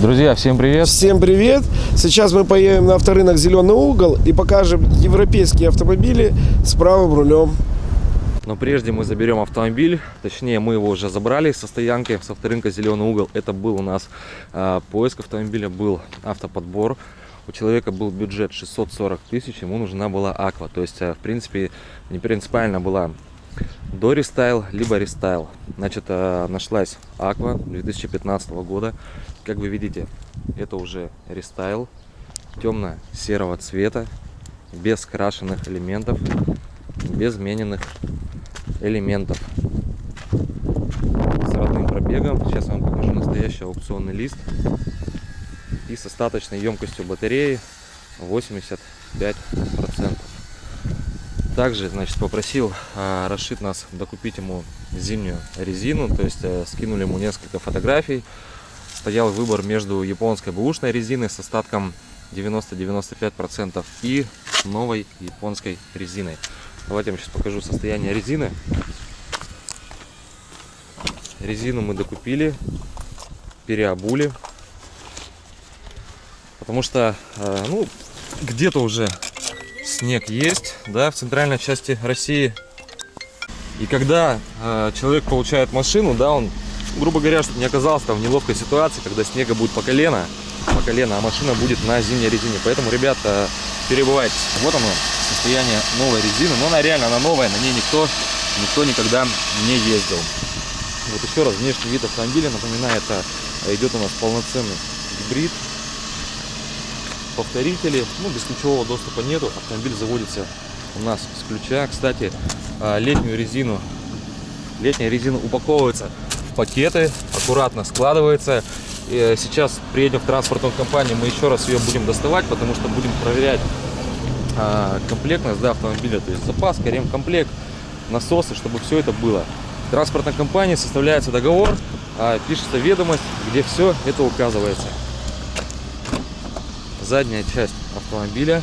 Друзья, всем привет! Всем привет! Сейчас мы поедем на авторынок «Зеленый угол» и покажем европейские автомобили с правым рулем. Но прежде мы заберем автомобиль, точнее мы его уже забрали со стоянки, с авторынка «Зеленый угол». Это был у нас э, поиск автомобиля, был автоподбор. У человека был бюджет 640 тысяч, ему нужна была Aqua. То есть, э, в принципе, не принципиально была дорестайл, либо рестайл. Значит, э, нашлась аква 2015 года. Как вы видите, это уже рестайл темно-серого цвета, без крашенных элементов, без мененных элементов. С родным пробегом. Сейчас я вам покажу настоящий аукционный лист. И с остаточной емкостью батареи 85%. Также, значит, попросил а, расшить нас докупить ему зимнюю резину. То есть а, скинули ему несколько фотографий стоял выбор между японской бэушной резиной с остатком 90-95% и новой японской резиной. Давайте я вам сейчас покажу состояние резины. Резину мы докупили, переобули. Потому что, э, ну, где-то уже снег есть, да, в центральной части России. И когда э, человек получает машину, да, он грубо говоря, чтобы не оказался там в неловкой ситуации, когда снега будет по колено, по колено, а машина будет на зимней резине. Поэтому, ребята, перебывайте. Вот оно, состояние новой резины. Но она реально, она новая, на ней никто, никто никогда не ездил. Вот еще раз, внешний вид автомобиля, напоминаю, это идет у нас полноценный гибрид. Повторители, ну, без ключевого доступа нету. Автомобиль заводится у нас с ключа. Кстати, а, летнюю резину, летняя резина упаковывается пакеты, аккуратно складывается. Э, сейчас приедем в транспортную компанию, мы еще раз ее будем доставать, потому что будем проверять а, комплектность да, автомобиля, то есть запаска, ремкомплект, насосы, чтобы все это было. В транспортной компании составляется договор, а, пишется ведомость, где все это указывается. Задняя часть автомобиля.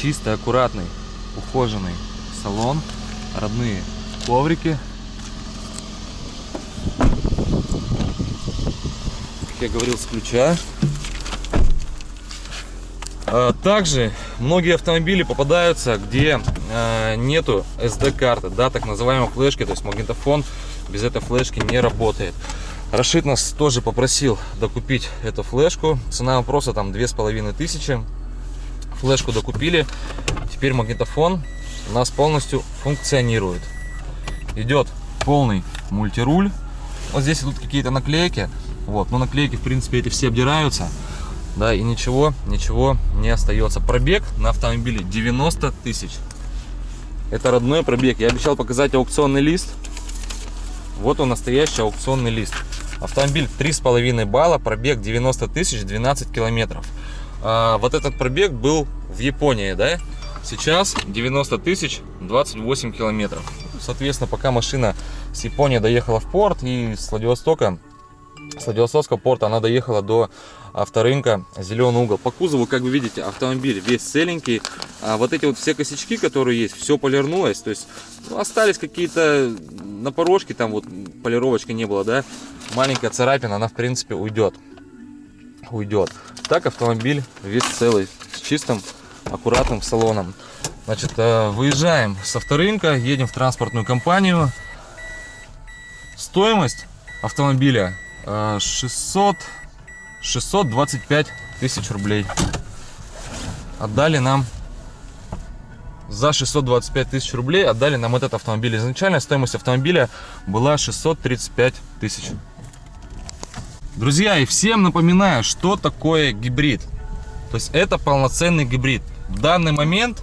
Чистый, аккуратный, ухоженный салон, родные коврики я говорил, с ключа. А, также многие автомобили попадаются, где а, нету SD-карты, да, так называемой флешки, то есть магнитофон без этой флешки не работает. Рашид нас тоже попросил докупить эту флешку. Цена вопроса там две с половиной тысячи. Флешку докупили. Теперь магнитофон у нас полностью функционирует. Идет полный мультируль. Вот здесь идут какие-то наклейки. Вот, но наклейки, в принципе, эти все обдираются. Да, и ничего, ничего не остается. Пробег на автомобиле 90 тысяч. Это родной пробег. Я обещал показать аукционный лист. Вот он, настоящий аукционный лист. Автомобиль 3,5 балла, пробег 90 тысяч, 12 километров. А, вот этот пробег был в Японии, да? Сейчас 90 тысяч, 28 километров. Соответственно, пока машина с Японии доехала в порт и с Владивостока с Владивостокского порта она доехала до авторынка Зеленый угол. По кузову, как вы видите, автомобиль весь целенький. А вот эти вот все косячки, которые есть, все полирнулось. То есть ну, остались какие-то на порожке, там вот полировочки не было, да. Маленькая царапина, она в принципе уйдет. Уйдет. Так автомобиль весь целый, с чистым, аккуратным салоном. Значит, э, выезжаем с авторынка, едем в транспортную компанию. Стоимость автомобиля 600 625 тысяч рублей. Отдали нам за 625 тысяч рублей отдали нам этот автомобиль. Изначально стоимость автомобиля была 635 тысяч. Друзья и всем напоминаю что такое гибрид. То есть это полноценный гибрид. В данный момент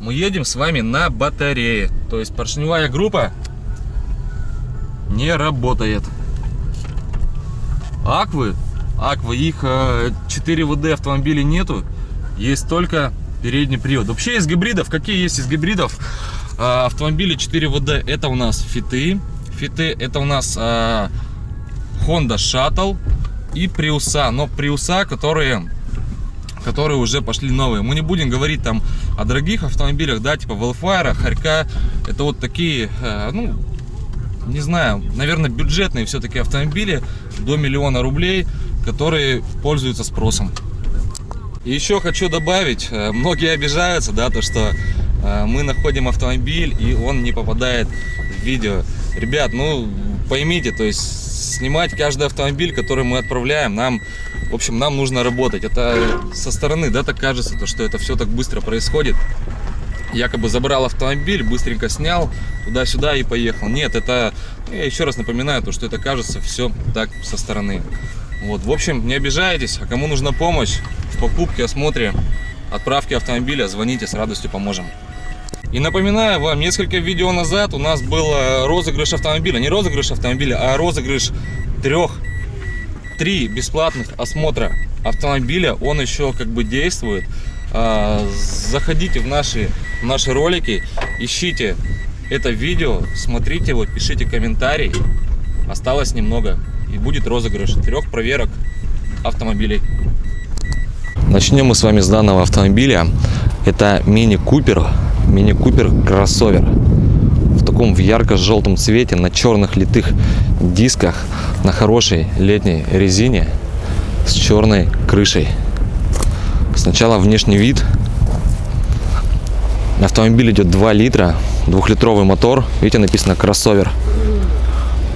мы едем с вами на батарее. То есть поршневая группа не работает Аквы, Аквы, их 4 э, ВД автомобилей нету, есть только передний привод. Вообще из гибридов, какие есть из гибридов? Э, автомобили 4 ВД, это у нас фиты, фиты, это у нас э, Honda Shuttle и Приуса, но Приуса, которые которые уже пошли новые. Мы не будем говорить там о дорогих автомобилях, да, типа Wildfire, Харька. Это вот такие, ну, не знаю, наверное, бюджетные все-таки автомобили до миллиона рублей, которые пользуются спросом. Еще хочу добавить, э, многие обижаются, да, то что э, мы находим автомобиль и он не попадает в видео. Ребят, ну поймите, то есть снимать каждый автомобиль, который мы отправляем, нам, в общем, нам нужно работать. Это со стороны, да, так кажется, то что это все так быстро происходит. Якобы забрал автомобиль, быстренько снял туда-сюда и поехал. Нет, это, я еще раз напоминаю, то что это кажется все так со стороны. Вот, в общем, не обижайтесь, а кому нужна помощь в покупке, осмотре, отправке автомобиля, звоните, с радостью поможем. И напоминаю вам, несколько видео назад у нас был э, розыгрыш автомобиля. Не розыгрыш автомобиля, а розыгрыш трех, три бесплатных осмотра автомобиля. Он еще как бы действует. А, Заходите в наши, наши ролики, ищите это видео, смотрите его, пишите комментарий. Осталось немного. И будет розыгрыш трех проверок автомобилей. Начнем мы с вами с данного автомобиля. Это Мини Купер, Мини Купер кроссовер. В таком в ярко-желтом цвете, на черных литых дисках, на хорошей летней резине с черной крышей. Сначала внешний вид. Автомобиль идет 2 литра, двухлитровый мотор. Видите, написано кроссовер.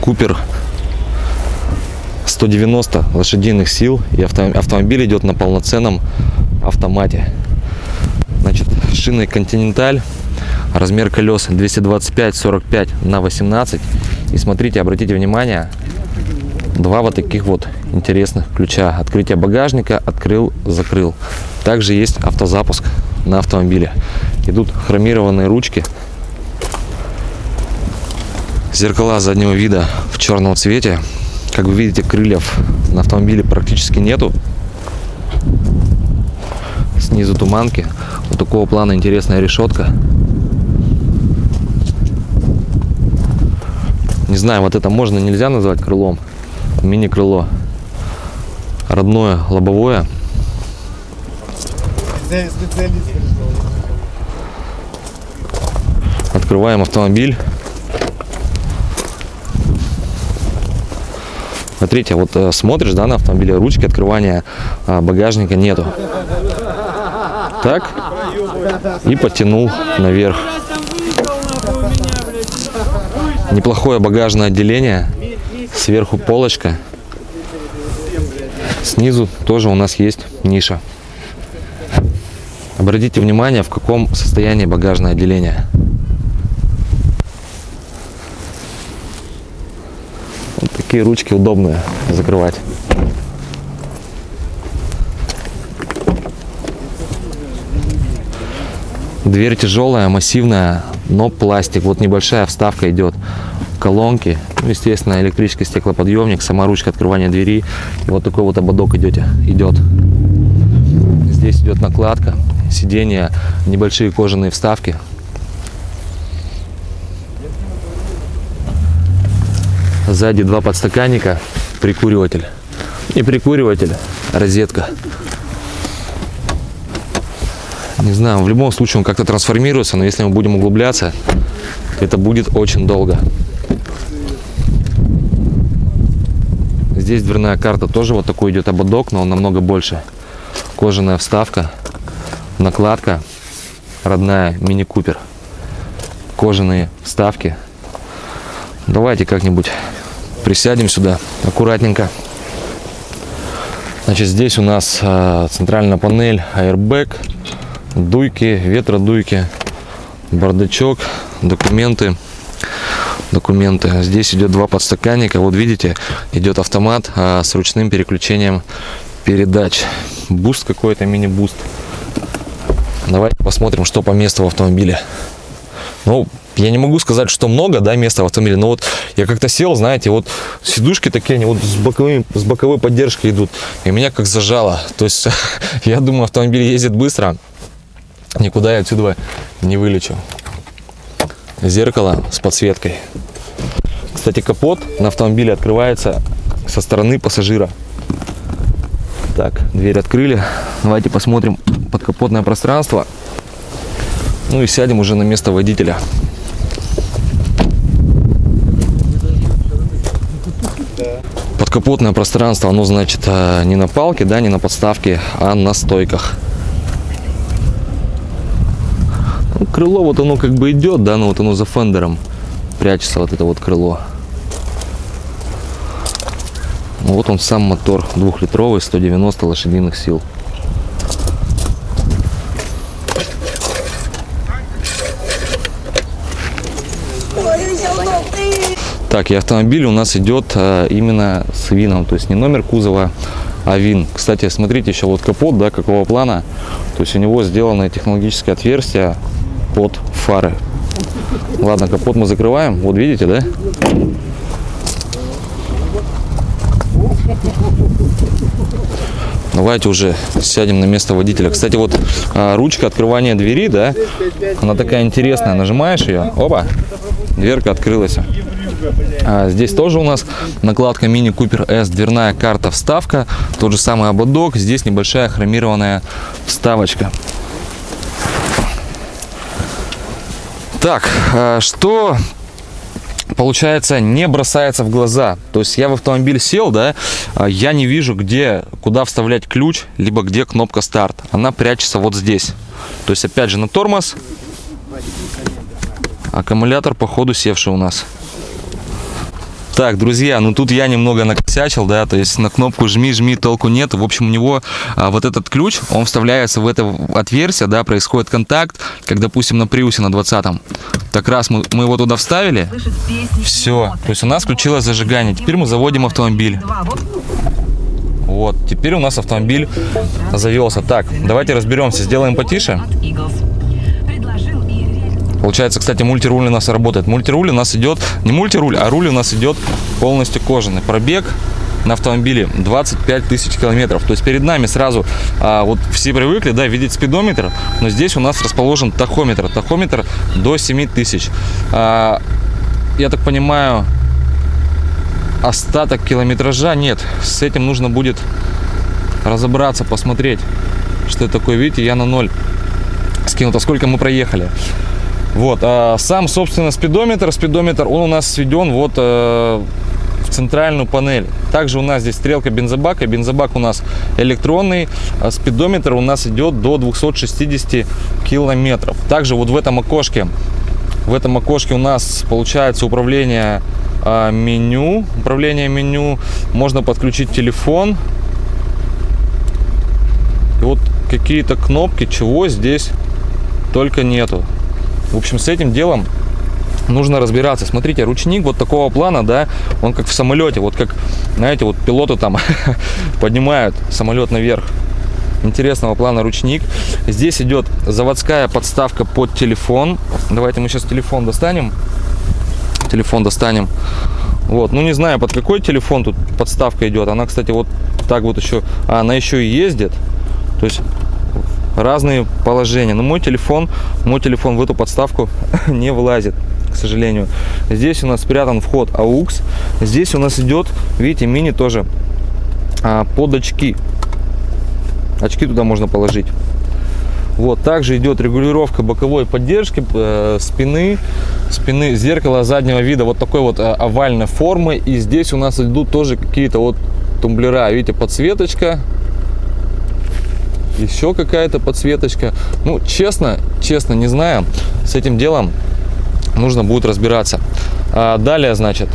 Купер 190 лошадиных сил и авто, автомобиль идет на полноценном автомате. Значит шины континенталь размер колес 225 45 на 18 и смотрите обратите внимание два вот таких вот интересных ключа. Открытие багажника открыл закрыл. Также есть автозапуск на автомобиле идут хромированные ручки зеркала заднего вида в черном цвете как вы видите, крыльев на автомобиле практически нету. Снизу туманки. Вот такого плана интересная решетка. Не знаю, вот это можно, нельзя назвать крылом. Мини-крыло. Родное, лобовое. Открываем автомобиль. Смотрите, вот э, смотришь, да, на автомобиле, ручки открывания а, багажника нету. Так. И потянул наверх. Неплохое багажное отделение. Сверху полочка. Снизу тоже у нас есть ниша. Обратите внимание, в каком состоянии багажное отделение. Такие ручки удобные закрывать. Дверь тяжелая, массивная, но пластик. Вот небольшая вставка идет. Колонки, ну, естественно, электрический стеклоподъемник, сама ручка открывания двери. Вот такой вот ободок идете, идет. Здесь идет накладка, сиденья, небольшие кожаные вставки. Сзади два подстаканника, прикуриватель. Не прикуриватель, розетка. Не знаю, в любом случае он как-то трансформируется, но если мы будем углубляться, это будет очень долго. Здесь дверная карта тоже вот такой идет ободок, но он намного больше. Кожаная вставка, накладка, родная мини-купер. Кожаные вставки. Давайте как-нибудь присядем сюда аккуратненько. Значит, здесь у нас э, центральная панель, airbag, дуйки, ветродуйки, бардачок, документы. Документы. Здесь идет два подстаканника. Вот видите, идет автомат а, с ручным переключением передач. Boost какой-то, мини- boost. Давайте посмотрим, что по месту в автомобиле. Ну, я не могу сказать, что много, да, места в автомобиле, но вот я как-то сел, знаете, вот сидушки такие, они вот с, боковым, с боковой поддержкой идут, и меня как зажало. То есть, я думаю, автомобиль ездит быстро, никуда я отсюда не вылечу. Зеркало с подсветкой. Кстати, капот на автомобиле открывается со стороны пассажира. Так, дверь открыли. Давайте посмотрим подкапотное пространство. Ну и сядем уже на место водителя. Капотное пространство, оно значит э, не на палке, да, не на подставке, а на стойках. Ну, крыло вот оно как бы идет, да, но вот оно за фендером прячется вот это вот крыло. Вот он сам мотор двухлитровый, 190 лошадиных сил. Так, и автомобиль у нас идет э, именно с вином, то есть не номер кузова, а вин. Кстати, смотрите еще вот капот, да, какого плана. То есть у него сделано технологическое отверстие под фары. Ладно, капот мы закрываем. Вот видите, да? Давайте уже сядем на место водителя. Кстати, вот а, ручка открывания двери, да, она такая интересная. Нажимаешь ее, опа, дверка открылась. А, здесь тоже у нас накладка Mini Cooper S, дверная карта, вставка, тот же самый ободок. Здесь небольшая хромированная вставочка. Так, а, что получается не бросается в глаза. То есть я в автомобиль сел, да, а, я не вижу, где, куда вставлять ключ, либо где кнопка старт. Она прячется вот здесь. То есть опять же на тормоз. Аккумулятор походу севший у нас. Так, друзья, ну тут я немного накосячил, да, то есть на кнопку жми, жми, толку нет. В общем, у него а, вот этот ключ, он вставляется в это отверстие, да, происходит контакт, как, допустим, на Приусе на 20-м. Так раз мы, мы его туда вставили, все, то есть у нас включилось зажигание. Теперь мы заводим автомобиль. Вот, теперь у нас автомобиль завелся. Так, давайте разберемся, сделаем потише. Получается, кстати, мультируль у нас работает. Мультируль у нас идет, не мультируль, а руль у нас идет полностью кожаный. Пробег на автомобиле 25 тысяч километров. То есть перед нами сразу, а, вот все привыкли, да, видеть спидометр, но здесь у нас расположен тахометр. Тахометр до 7 тысяч. А, я так понимаю, остаток километража нет. С этим нужно будет разобраться, посмотреть, что это такое. Видите, я на ноль скинул. А сколько мы проехали? Вот, а сам, собственно, спидометр, спидометр, он у нас сведен вот э, в центральную панель. Также у нас здесь стрелка бензобака, бензобак у нас электронный, а спидометр у нас идет до 260 километров. Также вот в этом окошке, в этом окошке у нас получается управление э, меню, управление меню, можно подключить телефон. И вот какие-то кнопки, чего здесь только нету. В общем, с этим делом нужно разбираться. Смотрите, ручник вот такого плана, да, он как в самолете, вот как, знаете, вот пилоты там поднимают самолет наверх. Интересного плана ручник. Здесь идет заводская подставка под телефон. Давайте мы сейчас телефон достанем. Телефон достанем. Вот, ну не знаю, под какой телефон тут подставка идет. Она, кстати, вот так вот еще, а, она еще и ездит. То есть разные положения. Но мой телефон, мой телефон в эту подставку не влазит, к сожалению. Здесь у нас спрятан вход AUX. Здесь у нас идет, видите, мини тоже а, под очки. Очки туда можно положить. Вот, также идет регулировка боковой поддержки э, спины, спины, зеркало заднего вида вот такой вот э, овальной формы. И здесь у нас идут тоже какие-то вот тумблера. Видите, подсветочка, еще какая-то подсветочка. Ну, честно, честно, не знаю. С этим делом нужно будет разбираться. А далее, значит,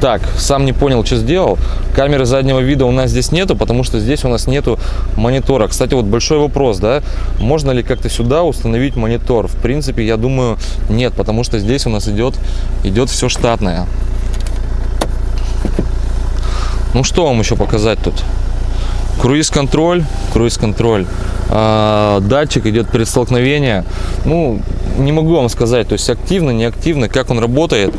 так, сам не понял, что сделал. Камеры заднего вида у нас здесь нету, потому что здесь у нас нету монитора. Кстати, вот большой вопрос, да, можно ли как-то сюда установить монитор? В принципе, я думаю, нет, потому что здесь у нас идет, идет все штатное. Ну что вам еще показать тут? Круиз-контроль, круиз-контроль. А, датчик идет перед столкновением. Ну, не могу вам сказать, то есть активно, не активно, как он работает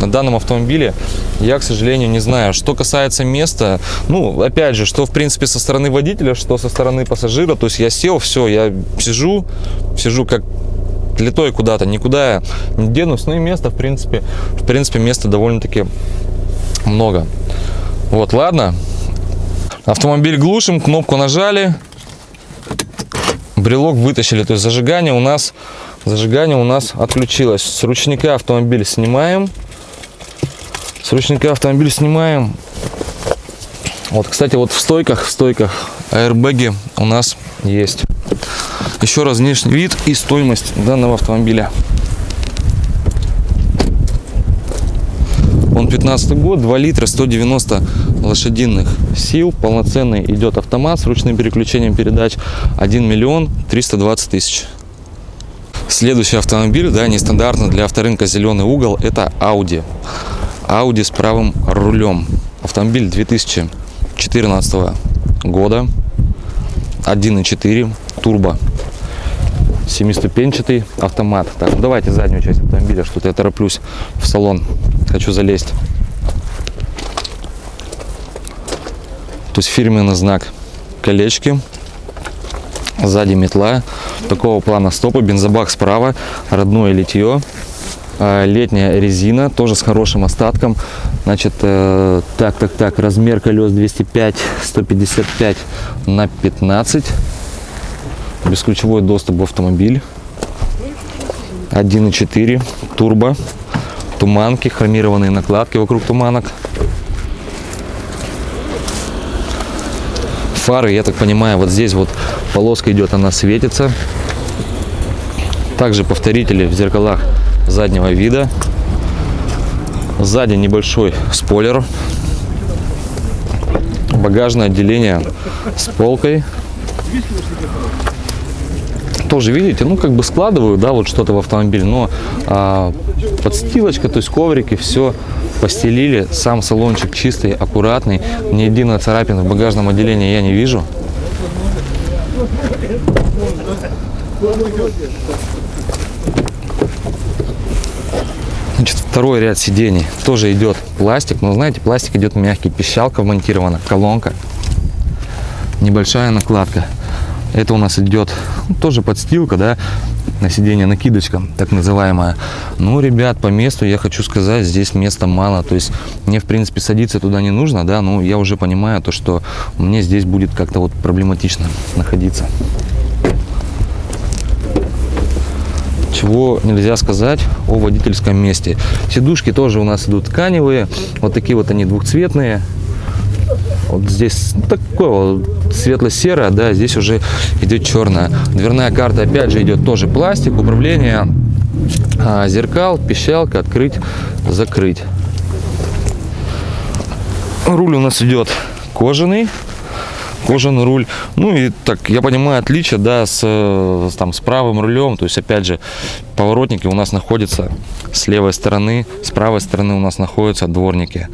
на данном автомобиле, я, к сожалению, не знаю. Что касается места, ну, опять же, что, в принципе, со стороны водителя, что со стороны пассажира, то есть я сел, все, я сижу, сижу как литой куда-то, никуда я не денусь, ну и место, в принципе, в принципе, места довольно-таки много. Вот, ладно. Автомобиль глушим, кнопку нажали, брелок вытащили. То есть зажигание у нас Зажигание у нас отключилось. С ручника автомобиль снимаем. С ручника автомобиль снимаем. Вот, кстати, вот в стойках, в стойках аэрбэги у нас есть. Еще раз внешний вид и стоимость данного автомобиля. Он 15 год, 2 литра, 190 лошадиных сил. Полноценный идет автомат с ручным переключением передач. 1 миллион 320 тысяч. Следующий автомобиль, да, нестандартно для авторынка зеленый угол, это Audi. Audi с правым рулем. Автомобиль 2014 года. 1.4 турбо. Семиступенчатый автомат. Так, ну давайте заднюю часть автомобиля, что-то я тороплюсь в салон. Хочу залезть. То есть фирменный знак колечки. Сзади метла. Такого плана стопы. Бензобак справа. Родное литье. А, Летняя резина. Тоже с хорошим остатком. Значит, э, так, так, так. Размер колес 205, 155 на 15. Бесключевой доступ в автомобиль. 1.4 турбо. Туманки, хромированные накладки вокруг туманок. Фары, я так понимаю, вот здесь вот полоска идет, она светится. Также повторители в зеркалах заднего вида. Сзади небольшой спойлер. Багажное отделение с полкой. Тоже видите, ну как бы складываю, да, вот что-то в автомобиль, но а, подстилочка, то есть коврики, все постелили. Сам салончик чистый, аккуратный. Ни единой царапины в багажном отделении я не вижу. Значит, второй ряд сидений тоже идет пластик. Но знаете, пластик идет мягкий, пищалка вмонтирована, колонка, небольшая накладка. Это у нас идет ну, тоже подстилка, да, на сиденье накидочка, так называемая. Ну, ребят, по месту я хочу сказать, здесь места мало. То есть мне, в принципе, садиться туда не нужно, да, но я уже понимаю то, что мне здесь будет как-то вот проблематично находиться. чего нельзя сказать о водительском месте. Сидушки тоже у нас идут тканевые, вот такие вот они двухцветные. Вот здесь ну, вот светло-серое, да, здесь уже идет черная. Дверная карта опять же идет тоже пластик, управление а, зеркал, пищалка, открыть, закрыть. Руль у нас идет кожаный, кожаный руль. Ну и так, я понимаю, отличие, да, с, там, с правым рулем. То есть, опять же, поворотники у нас находятся с левой стороны, с правой стороны у нас находятся дворники.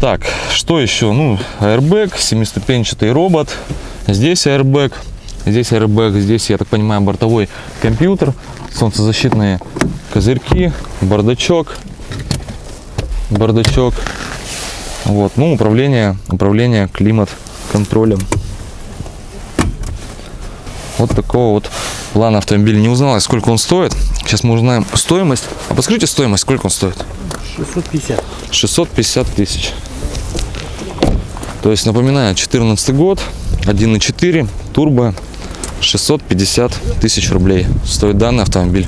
Так, что еще? Ну, airbag, семиступенчатый робот. Здесь airbag, здесь airbag, здесь, я так понимаю, бортовой компьютер, солнцезащитные козырьки, бардачок, бардачок. Вот, ну, управление, управление климат контролем. Вот такого вот плана автомобиля. Не узнала, сколько он стоит. Сейчас мы узнаем стоимость. А подскажите стоимость, сколько он стоит? 650. 650 тысяч. То есть, напоминаю, 14 год, 1.4, турбо, 650 тысяч рублей стоит данный автомобиль.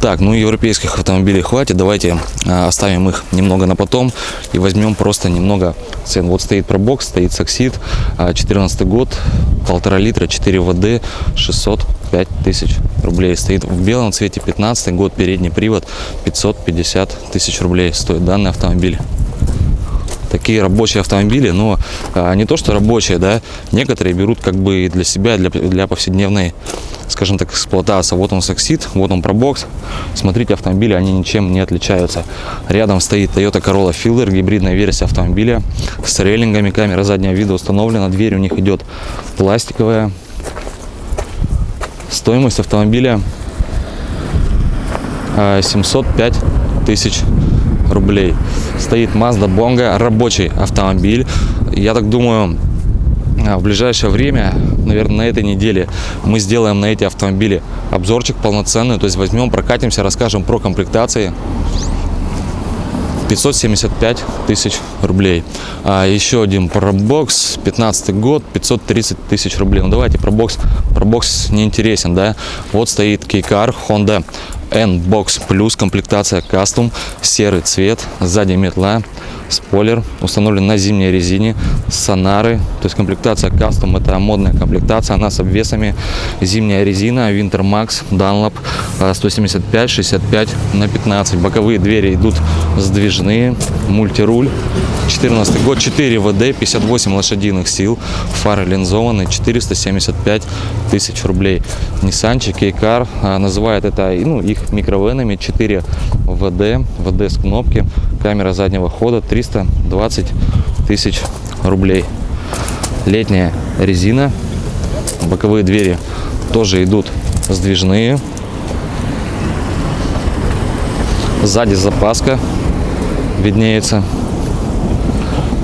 Так, ну европейских автомобилей хватит, давайте э, оставим их немного на потом и возьмем просто немного цен. Вот стоит пробок стоит саксид, а, э, 14 год, полтора литра, 4 воды, 600 5000 рублей. Стоит в белом цвете 15 год, передний привод 550 тысяч рублей стоит данный автомобиль. Такие рабочие автомобили, но а, не то, что рабочие, да, некоторые берут как бы для себя, для, для повседневной, скажем так, эксплуатации. Вот он саксит, вот он пробокс. Смотрите, автомобили, они ничем не отличаются. Рядом стоит Toyota Corolla Fielder, гибридная версия автомобиля с рейлингами, камера заднего вида установлена, дверь у них идет пластиковая Стоимость автомобиля 705 тысяч рублей. Стоит Mazda Bongo, рабочий автомобиль. Я так думаю, а, в ближайшее время, наверное, на этой неделе мы сделаем на эти автомобили обзорчик полноценный. То есть возьмем, прокатимся, расскажем про комплектации. 575 тысяч рублей. А еще один пробокс, 15 год, 530 тысяч рублей. Ну давайте пробокс пробокс не интересен, да. Вот стоит Кейкар Honda N-Box Plus, комплектация Custom, серый цвет, сзади метла, спойлер, установлен на зимней резине, сонары, то есть комплектация Custom, это модная комплектация, она с обвесами, зимняя резина, Winter Max, Dunlop, э, 175, 65 на 15, боковые двери идут сдвижные, мультируль, 14 год, 4 ВД, 58 лошадиных сил, фары линзованные, 475 тысяч рублей. Ниссанчик Кейкар называет это ну, их микровенами, 4 ВД, ВД с кнопки, камера заднего хода, 320 тысяч рублей. Летняя резина, боковые двери тоже идут сдвижные. Сзади запаска виднеется.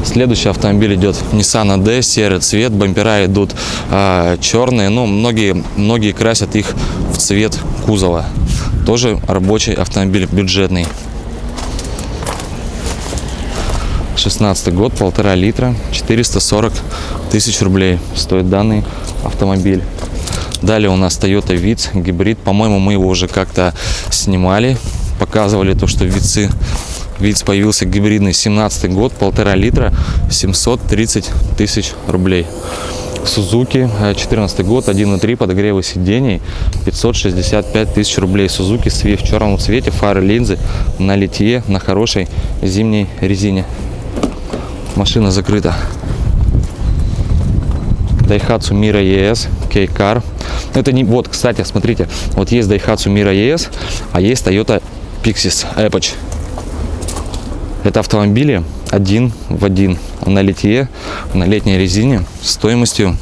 Следующий автомобиль идет Nissan AD, серый цвет, бампера идут э, черные, но многие, многие красят их в цвет кузова. Тоже рабочий автомобиль, бюджетный. 16 год, полтора литра, 440 тысяч рублей стоит данный автомобиль. Далее у нас Toyota Vitz гибрид. По-моему, мы его уже как-то снимали, показывали то, что Вицы Виц появился гибридный 17 год, полтора литра, 730 тысяч рублей. Сузуки, 14 год, 1.3, подогревы сидений, 565 тысяч рублей. Сузуки Swift в черном цвете, фары, линзы на литье, на хорошей зимней резине. Машина закрыта. Daihatsu Mira ES, K-Car. Это не, вот, кстати, смотрите, вот есть Daihatsu Mira ES, а есть Toyota Pixis Epoch. Это автомобили один в один на литье, на летней резине стоимостью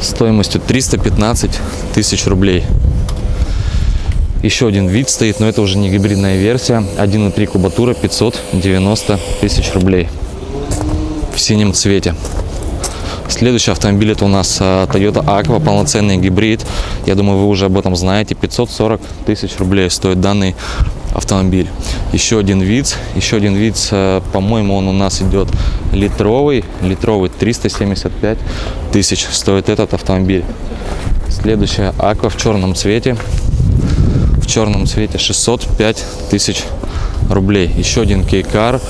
стоимостью 315 тысяч рублей. Еще один вид стоит, но это уже не гибридная версия. 1.3 кубатура 590 тысяч рублей в синем цвете. Следующий автомобиль это у нас а, Toyota Aqua, полноценный гибрид. Я думаю, вы уже об этом знаете. 540 тысяч рублей стоит данный автомобиль. Еще один вид, еще один вид, э, по-моему, он у нас идет литровый, литровый 375 тысяч стоит этот автомобиль. Следующая Аква в черном цвете, в черном цвете 605 тысяч рублей. Еще один кейкар,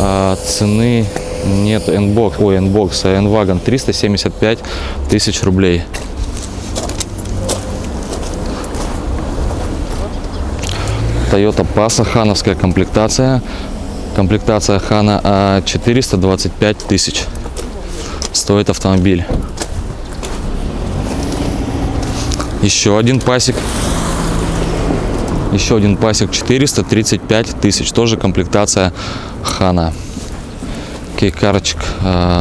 а, цены нет, N-Box, ой, N-Box, а N-Wagon 375 тысяч рублей. Toyota Passa, хановская комплектация. Комплектация Хана 425 тысяч стоит автомобиль. Еще один пасик. Еще один пасик 435 тысяч. Тоже комплектация Хана. Кейкарочек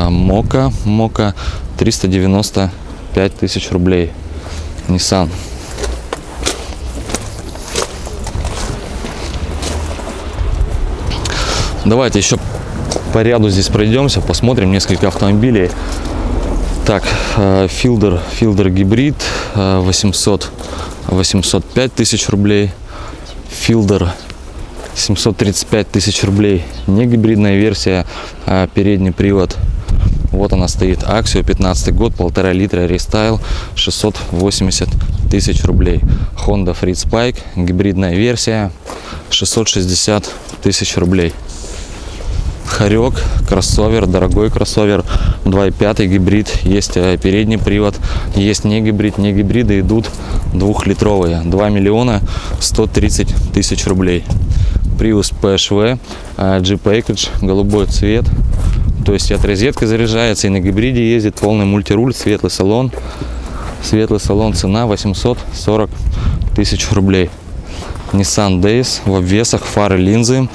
Мока. Мока 395 тысяч рублей. Nissan. Давайте еще по ряду здесь пройдемся, посмотрим несколько автомобилей. Так, Fielder, Fielder гибрид 800, 805 тысяч рублей. Fielder 735 тысяч рублей. Не гибридная версия, а передний привод. Вот она стоит. Axio 15 год, полтора литра, рестайл 680 тысяч рублей. Honda Freed Spike, гибридная версия 660 тысяч рублей. Харек, кроссовер, дорогой кроссовер, 2.5 гибрид, есть э, передний привод, есть не гибрид, не гибриды идут двухлитровые, 2 миллиона 130 тысяч рублей. Prius PHV, Jeep Package, голубой цвет, то есть от розетки заряжается и на гибриде ездит, полный мультируль, светлый салон, светлый салон, цена 840 тысяч рублей. Nissan Days в обвесах, фары, линзы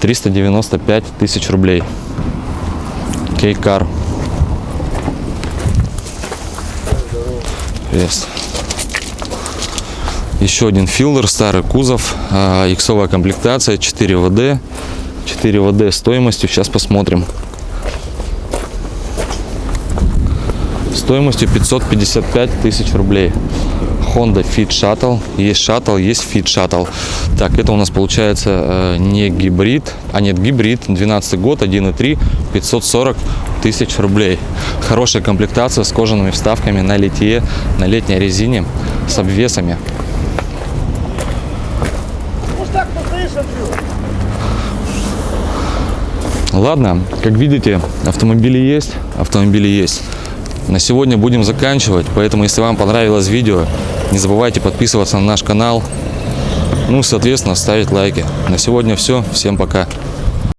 395 тысяч рублей. Кейкар. Еще один филдер, старый кузов, иксовая комплектация, 4 ВД. 4 ВД стоимостью, сейчас посмотрим. Стоимостью 555 тысяч рублей. Honda Fit Shuttle. Есть Shuttle, есть Fit Shuttle. Так, это у нас получается э, не гибрид, а нет, гибрид, 12 год, 1.3, 540 тысяч рублей. Хорошая комплектация с кожаными вставками на литье, на летней резине, с обвесами. Ладно, как видите, автомобили есть, автомобили есть. На сегодня будем заканчивать, поэтому если вам понравилось видео, не забывайте подписываться на наш канал, ну, соответственно, ставить лайки. На сегодня все, всем пока.